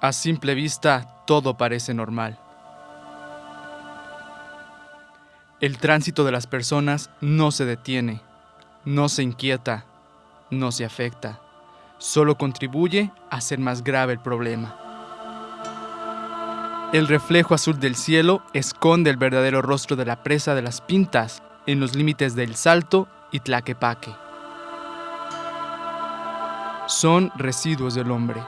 A simple vista, todo parece normal. El tránsito de las personas no se detiene, no se inquieta, no se afecta, solo contribuye a hacer más grave el problema. El reflejo azul del cielo esconde el verdadero rostro de la presa de las pintas en los límites del Salto y Tlaquepaque. Son residuos del hombre.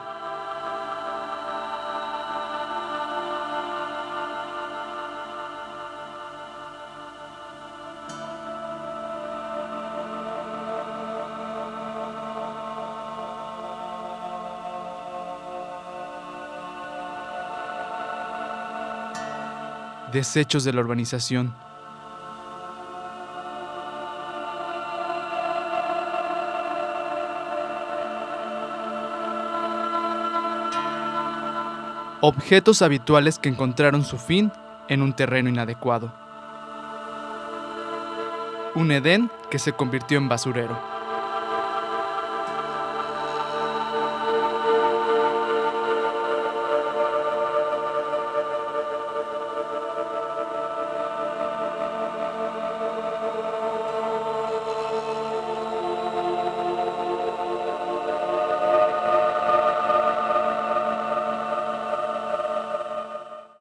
Desechos de la urbanización. Objetos habituales que encontraron su fin en un terreno inadecuado. Un Edén que se convirtió en basurero.